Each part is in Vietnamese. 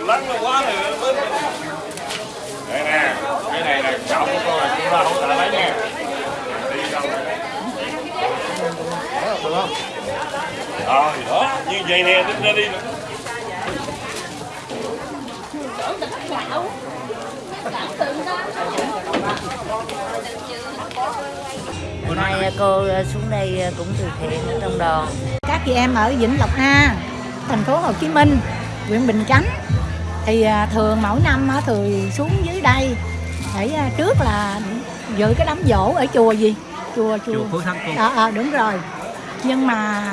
lắng nó quá rồi đây nè cái này là trọng của con là chúng ta hỗ trợ lấy nha đi đâu được không rồi đó. Như vậy nè tính ra đi nữa Hôm nay cô xuống đây cũng từ thiện ở trong đoàn các chị em ở Vĩnh Lộc A thành phố Hồ Chí Minh huyện Bình Chánh thì à, thường mỗi năm thường xuống dưới đây để à, trước là dự cái đám dỗ ở chùa gì? Chùa chùa, chùa Thắng cô. Ờ ờ, đúng rồi. Nhưng mà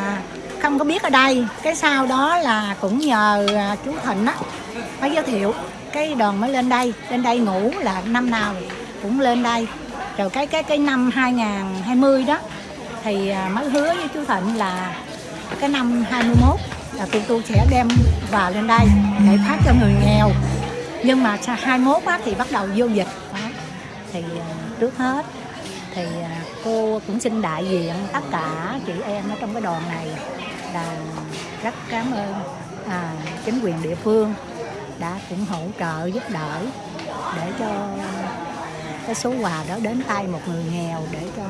không có biết ở đây. Cái sau đó là cũng nhờ à, chú Thịnh á mới giới thiệu. Cái đoàn mới lên đây. Lên đây ngủ là năm nào cũng lên đây. Rồi cái cái cái năm 2020 đó thì à, mới hứa với chú Thịnh là cái năm 21 là tụi tôi sẽ đem vào lên đây để phát cho người nghèo. Nhưng mà sau 21 á, thì bắt đầu vô dịch. Đó. thì à, trước hết thì à, cô cũng xin đại diện tất cả chị em ở trong cái đoàn này là rất cảm ơn à, chính quyền địa phương đã cũng hỗ trợ giúp đỡ để cho cái số quà đó đến tay một người nghèo để cho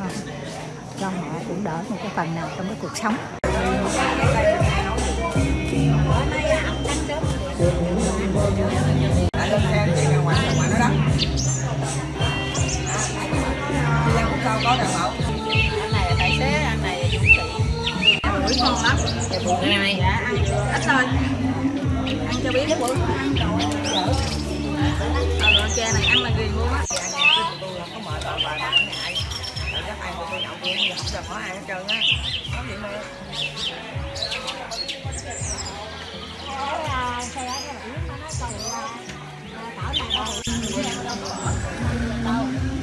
cho họ cũng đỡ một cái phần nào trong cái cuộc sống. sao có đảm bảo anh này là tài xế anh này là dũng sĩ ăn bưởi ngon lắm dạ bưởi này ít thôi ăn cho biết bữa ăn rồi ờ rồi cha này ăn là ghiền luôn á dạ tôi là có mệt rồi bà ngại rồi chắc không có ai hết có gì mà Hãy subscribe cho kênh Ghiền Mì Gõ Để không bỏ lỡ những video hấp dẫn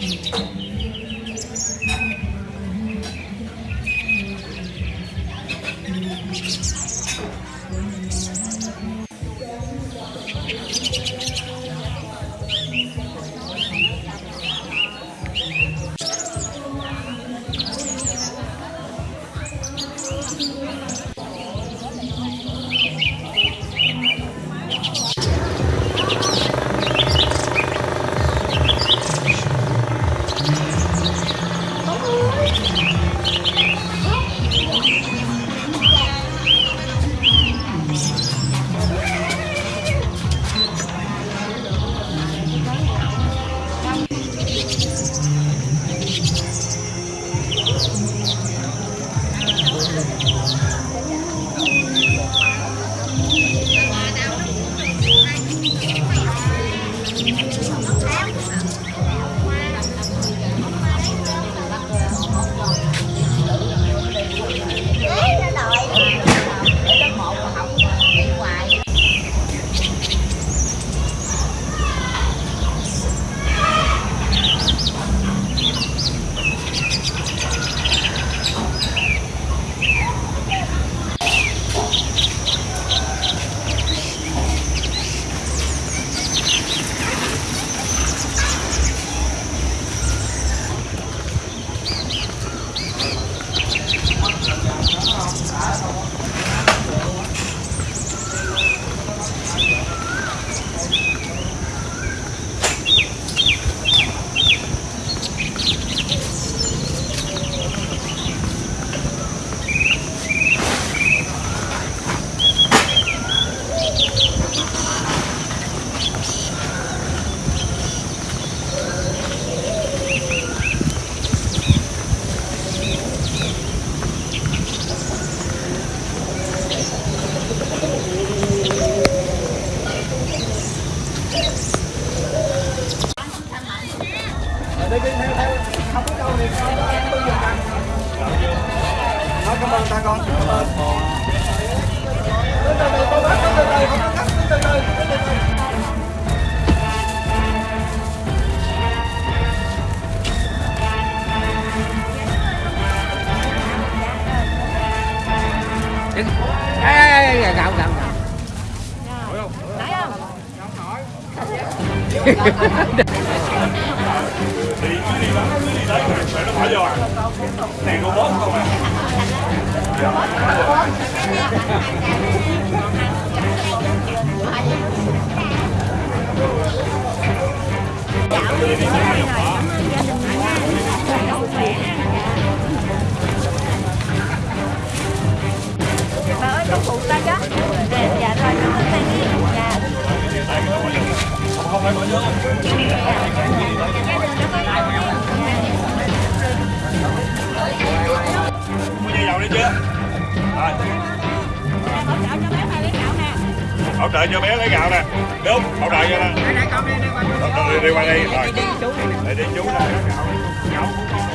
Música đi đi theo theo không có đâu thì em tôi dùng bằng nó cảm ơn ta con cảm ơn từ từ từ từ từ từ từ không có cắt từ từ từ từ từ Ê, gạo, gạo, gạo. Nổi không? Nổi không? Không nổi. này robot không à bà ơi con phụ ta chứ dạ rồi, cảm ơn tay nghe dạ. không phải bỏ nhớ rồi. Hỗ trợ cho bé lấy gạo nè. Đúng hỗ trợ cho nè đi đi qua đây. Rồi. Đi đi chú nè. Gạo. Gạo